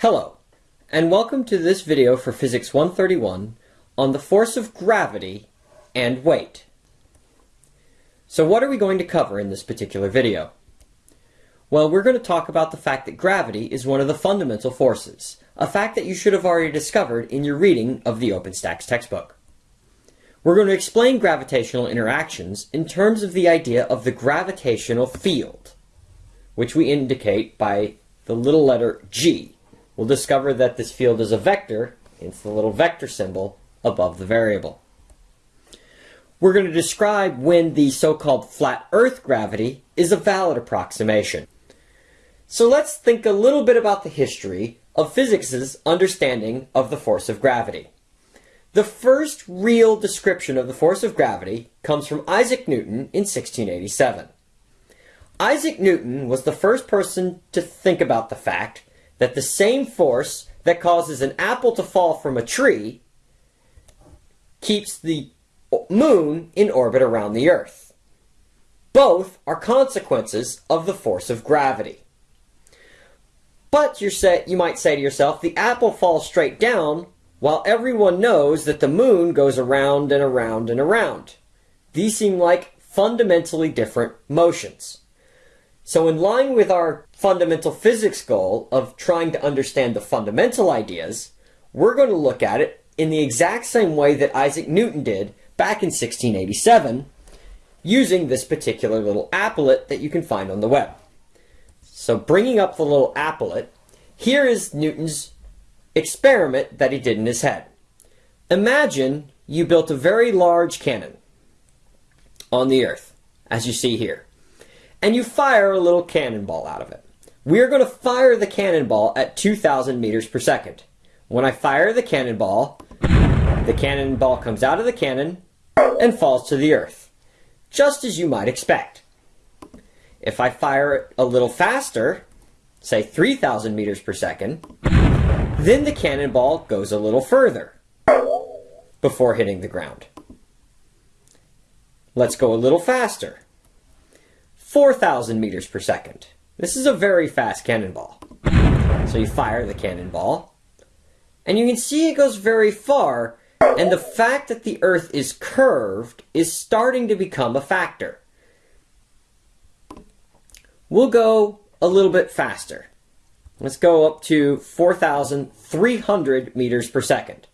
Hello, and welcome to this video for Physics 131 on the force of gravity and weight. So what are we going to cover in this particular video? Well, we're going to talk about the fact that gravity is one of the fundamental forces, a fact that you should have already discovered in your reading of the OpenStax textbook. We're going to explain gravitational interactions in terms of the idea of the gravitational field, which we indicate by the little letter g, we'll discover that this field is a vector, it's the little vector symbol above the variable. We're going to describe when the so-called flat earth gravity is a valid approximation. So let's think a little bit about the history of physics's understanding of the force of gravity. The first real description of the force of gravity comes from Isaac Newton in 1687. Isaac Newton was the first person to think about the fact that the same force that causes an apple to fall from a tree keeps the moon in orbit around the Earth. Both are consequences of the force of gravity. But you you might say to yourself, the apple falls straight down, while everyone knows that the moon goes around and around and around. These seem like fundamentally different motions. So in line with our fundamental physics goal of trying to understand the fundamental ideas, we're going to look at it in the exact same way that Isaac Newton did back in 1687 using this particular little applet that you can find on the web. So bringing up the little applet, here is Newton's experiment that he did in his head. Imagine you built a very large cannon on the earth, as you see here and you fire a little cannonball out of it. We are going to fire the cannonball at 2,000 meters per second. When I fire the cannonball, the cannonball comes out of the cannon and falls to the earth, just as you might expect. If I fire it a little faster, say 3,000 meters per second, then the cannonball goes a little further before hitting the ground. Let's go a little faster. 4,000 meters per second. This is a very fast cannonball. So you fire the cannonball, and you can see it goes very far, and the fact that the Earth is curved is starting to become a factor. We'll go a little bit faster. Let's go up to 4,300 meters per second.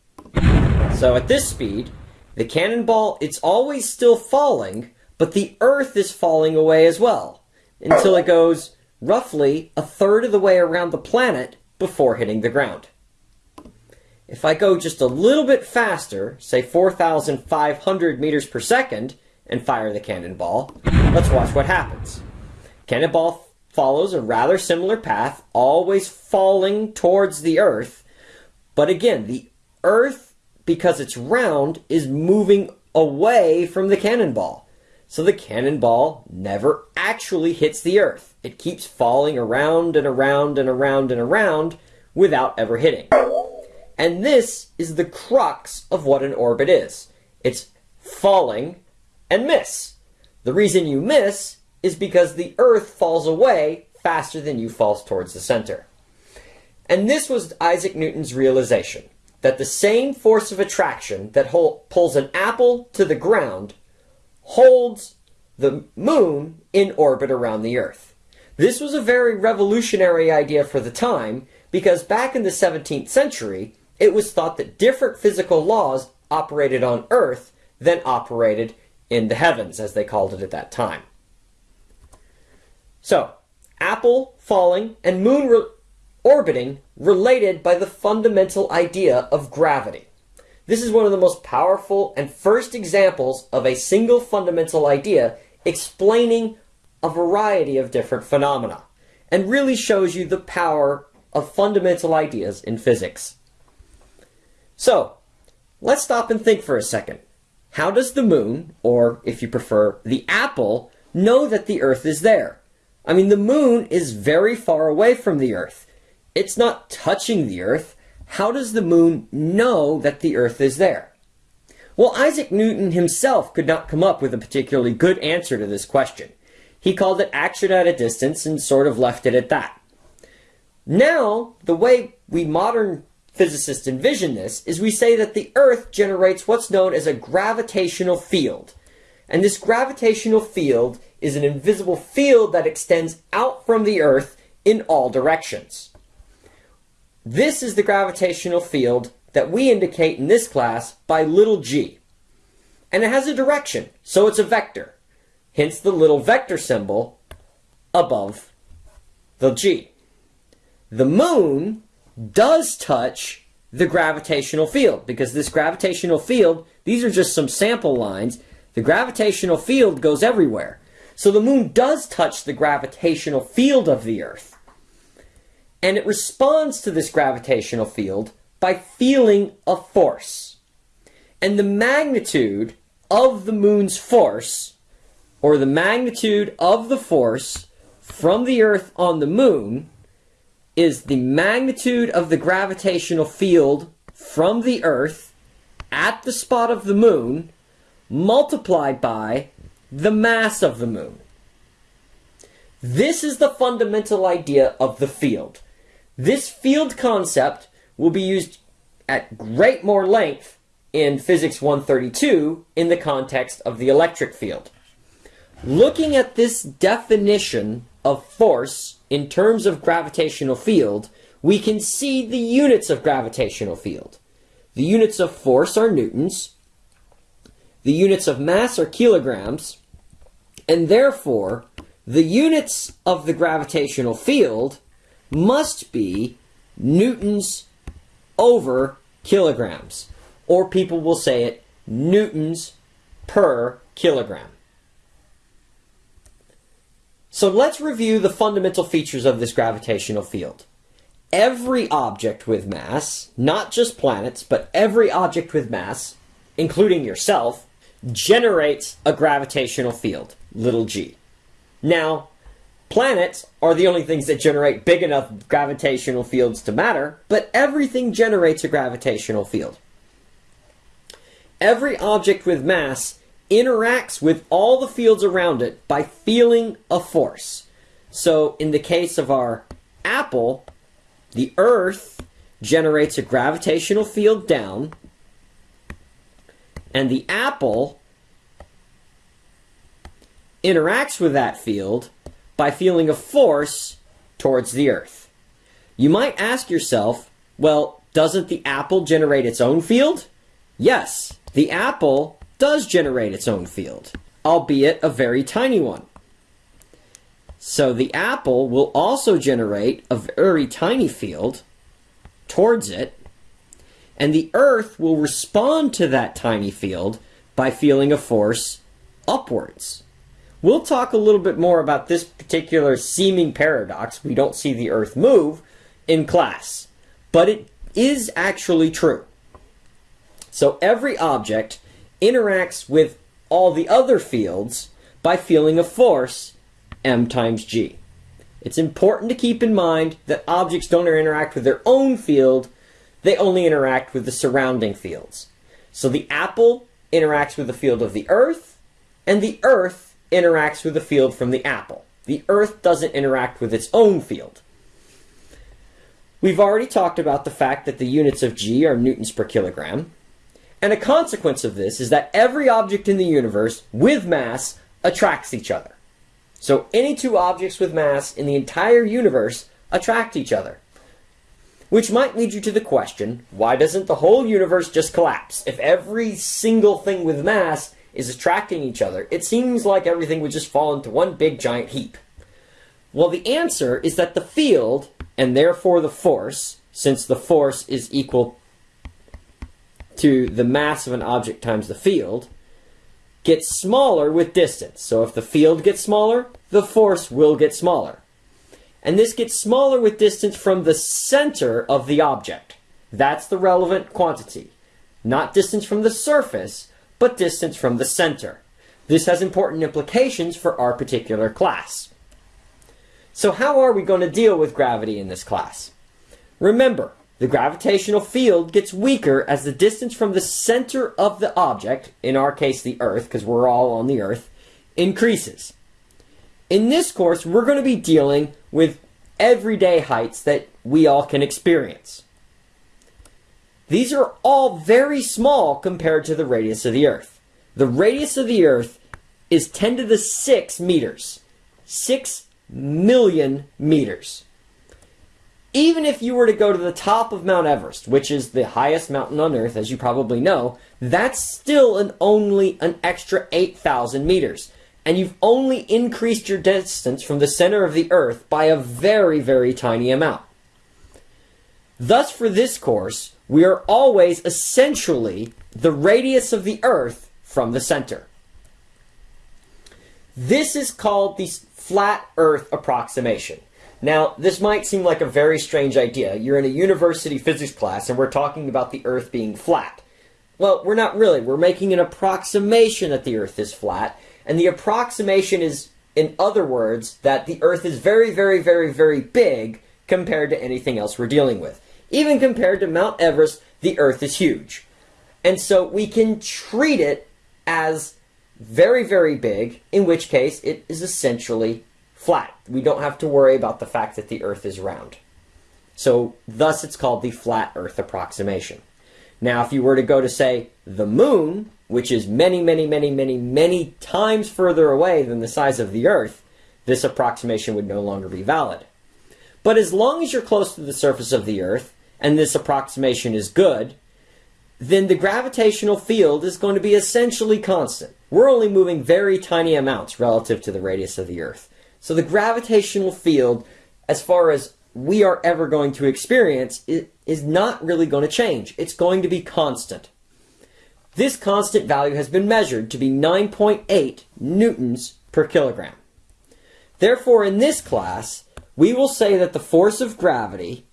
So at this speed, the cannonball, it's always still falling, but the Earth is falling away as well, until it goes roughly a third of the way around the planet before hitting the ground. If I go just a little bit faster, say 4,500 meters per second, and fire the cannonball, let's watch what happens. Cannonball follows a rather similar path, always falling towards the Earth, but again, the Earth, because it's round, is moving away from the cannonball. So the cannonball never actually hits the Earth. It keeps falling around and around and around and around without ever hitting. And this is the crux of what an orbit is. It's falling and miss. The reason you miss is because the Earth falls away faster than you fall towards the center. And this was Isaac Newton's realization, that the same force of attraction that pulls an apple to the ground holds the moon in orbit around the Earth. This was a very revolutionary idea for the time because back in the 17th century, it was thought that different physical laws operated on Earth than operated in the heavens, as they called it at that time. So, apple falling and moon re orbiting related by the fundamental idea of gravity. This is one of the most powerful and first examples of a single fundamental idea explaining a variety of different phenomena and really shows you the power of fundamental ideas in physics. So, let's stop and think for a second. How does the moon, or if you prefer, the apple, know that the Earth is there? I mean, the moon is very far away from the Earth. It's not touching the Earth how does the moon know that the Earth is there? Well, Isaac Newton himself could not come up with a particularly good answer to this question. He called it action at a distance and sort of left it at that. Now, the way we modern physicists envision this is we say that the Earth generates what's known as a gravitational field. And this gravitational field is an invisible field that extends out from the Earth in all directions. This is the gravitational field that we indicate in this class by little g. And it has a direction, so it's a vector. Hence the little vector symbol above the g. The moon does touch the gravitational field because this gravitational field, these are just some sample lines, the gravitational field goes everywhere. So the moon does touch the gravitational field of the Earth and it responds to this gravitational field by feeling a force. And the magnitude of the moon's force, or the magnitude of the force from the Earth on the moon, is the magnitude of the gravitational field from the Earth at the spot of the moon multiplied by the mass of the moon. This is the fundamental idea of the field. This field concept will be used at great more length in Physics 132 in the context of the electric field. Looking at this definition of force in terms of gravitational field, we can see the units of gravitational field. The units of force are newtons, the units of mass are kilograms, and therefore the units of the gravitational field must be newtons over kilograms. Or people will say it newtons per kilogram. So let's review the fundamental features of this gravitational field. Every object with mass, not just planets, but every object with mass, including yourself, generates a gravitational field, little g. Now, Planets are the only things that generate big enough gravitational fields to matter, but everything generates a gravitational field. Every object with mass interacts with all the fields around it by feeling a force. So in the case of our apple, the Earth generates a gravitational field down, and the apple interacts with that field by feeling a force towards the earth. You might ask yourself, well, doesn't the apple generate its own field? Yes, the apple does generate its own field, albeit a very tiny one. So the apple will also generate a very tiny field towards it, and the earth will respond to that tiny field by feeling a force upwards. We'll talk a little bit more about this particular seeming paradox, we don't see the Earth move, in class. But it is actually true. So every object interacts with all the other fields by feeling a force, m times g. It's important to keep in mind that objects don't interact with their own field, they only interact with the surrounding fields. So the apple interacts with the field of the earth, and the earth interacts with the field from the apple. The Earth doesn't interact with its own field. We've already talked about the fact that the units of g are newtons per kilogram. And a consequence of this is that every object in the universe with mass attracts each other. So any two objects with mass in the entire universe attract each other. Which might lead you to the question, why doesn't the whole universe just collapse? If every single thing with mass is attracting each other, it seems like everything would just fall into one big giant heap. Well, the answer is that the field, and therefore the force, since the force is equal to the mass of an object times the field, gets smaller with distance. So if the field gets smaller, the force will get smaller. And this gets smaller with distance from the center of the object. That's the relevant quantity. Not distance from the surface, but distance from the center. This has important implications for our particular class. So how are we going to deal with gravity in this class? Remember, the gravitational field gets weaker as the distance from the center of the object, in our case the Earth, because we're all on the Earth, increases. In this course, we're going to be dealing with everyday heights that we all can experience. These are all very small compared to the radius of the Earth. The radius of the Earth is 10 to the 6 meters. 6 million meters. Even if you were to go to the top of Mount Everest, which is the highest mountain on Earth, as you probably know, that's still an only an extra 8,000 meters. And you've only increased your distance from the center of the Earth by a very, very tiny amount. Thus, for this course, we are always essentially the radius of the Earth from the center. This is called the flat Earth approximation. Now, this might seem like a very strange idea. You're in a university physics class and we're talking about the Earth being flat. Well, we're not really. We're making an approximation that the Earth is flat. And the approximation is, in other words, that the Earth is very, very, very, very big compared to anything else we're dealing with. Even compared to Mount Everest, the Earth is huge. And so we can treat it as very, very big, in which case it is essentially flat. We don't have to worry about the fact that the Earth is round. So thus it's called the flat Earth approximation. Now, if you were to go to, say, the moon, which is many, many, many, many, many times further away than the size of the Earth, this approximation would no longer be valid. But as long as you're close to the surface of the Earth, and this approximation is good, then the gravitational field is going to be essentially constant. We're only moving very tiny amounts relative to the radius of the Earth. So the gravitational field, as far as we are ever going to experience, is not really going to change. It's going to be constant. This constant value has been measured to be 9.8 newtons per kilogram. Therefore, in this class, we will say that the force of gravity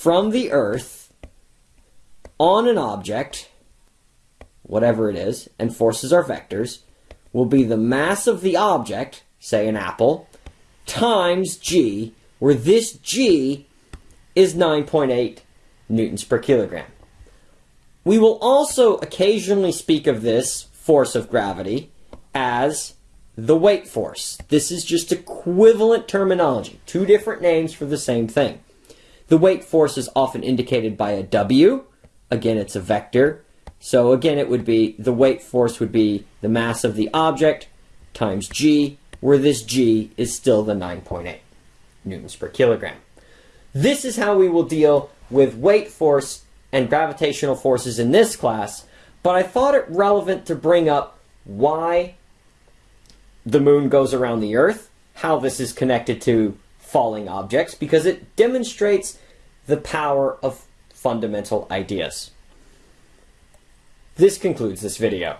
from the Earth on an object, whatever it is, and forces are vectors, will be the mass of the object, say an apple, times g, where this g is 9.8 newtons per kilogram. We will also occasionally speak of this force of gravity as the weight force. This is just equivalent terminology, two different names for the same thing. The weight force is often indicated by a W. Again, it's a vector. So again, it would be, the weight force would be the mass of the object times g, where this g is still the 9.8 newtons per kilogram. This is how we will deal with weight force and gravitational forces in this class, but I thought it relevant to bring up why the moon goes around the Earth, how this is connected to falling objects because it demonstrates the power of fundamental ideas. This concludes this video.